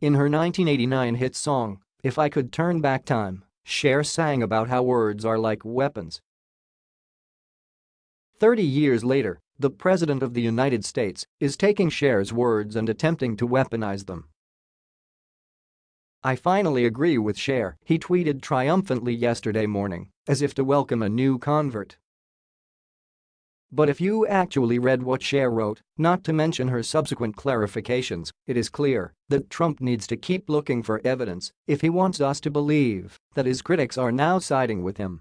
In her 1989 hit song, If I Could Turn Back Time, Cher sang about how words are like weapons. 30 years later, the President of the United States is taking Cher's words and attempting to weaponize them. I finally agree with Cher, he tweeted triumphantly yesterday morning, as if to welcome a new convert. But if you actually read what Cher wrote, not to mention her subsequent clarifications, it is clear that Trump needs to keep looking for evidence if he wants us to believe that his critics are now siding with him.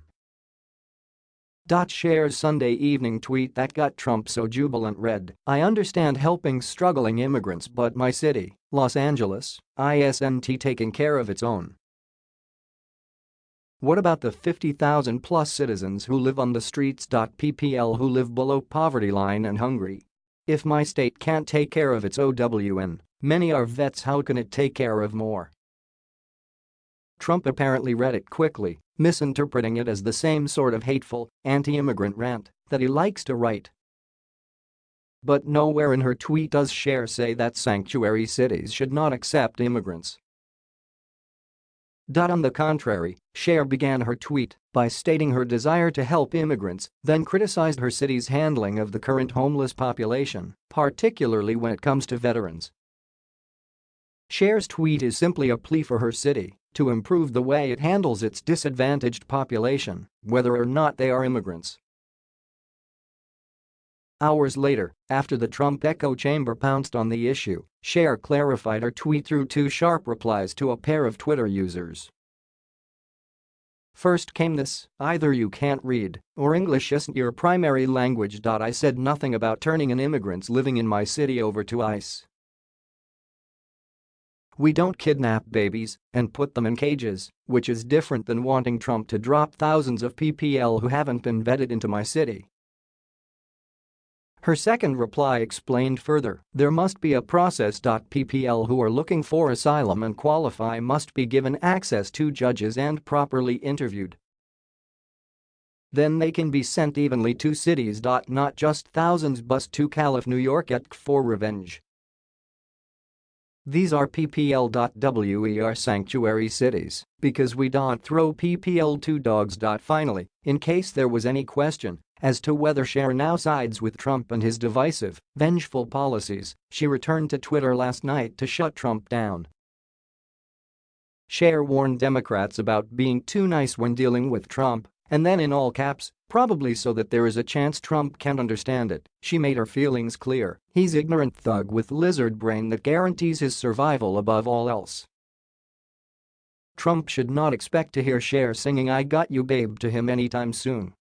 Cher's Sunday evening tweet that got Trump so jubilant read, I understand helping struggling immigrants but my city, Los Angeles, isn't taking care of its own. What about the 50,000 plus citizens who live on the streets? PPL who live below poverty line and hungry? If my state can't take care of its OWN, many are vets how can it take care of more? Trump apparently read it quickly, misinterpreting it as the same sort of hateful, anti-immigrant rant that he likes to write. But nowhere in her tweet does Cher say that sanctuary cities should not accept immigrants. On the contrary, Cher began her tweet by stating her desire to help immigrants, then criticized her city's handling of the current homeless population, particularly when it comes to veterans. Cher's tweet is simply a plea for her city to improve the way it handles its disadvantaged population, whether or not they are immigrants. Hours later, after the Trump echo chamber pounced on the issue, Cher clarified her tweet through two sharp replies to a pair of Twitter users. First came this, either you can't read, or English isn't your primary language. I said nothing about turning an immigrants living in my city over to ICE. We don't kidnap babies and put them in cages, which is different than wanting Trump to drop thousands of PPL who haven't been vetted into my city. Her second reply explained further, there must be a process. PPL who are looking for asylum and qualify must be given access to judges and properly interviewed. Then they can be sent evenly to cities. Not just thousands bus to Calif New York at for revenge. These are PPL.WER sanctuary cities because we don't throw PPL to dogs. Finally, in case there was any question, as to whether Cher now sides with Trump and his divisive, vengeful policies, she returned to Twitter last night to shut Trump down. Cher warned Democrats about being too nice when dealing with Trump, and then in all caps, probably so that there is a chance Trump can't understand it, she made her feelings clear, he's ignorant thug with lizard brain that guarantees his survival above all else. Trump should not expect to hear Cher singing I Got You Babe to him anytime soon.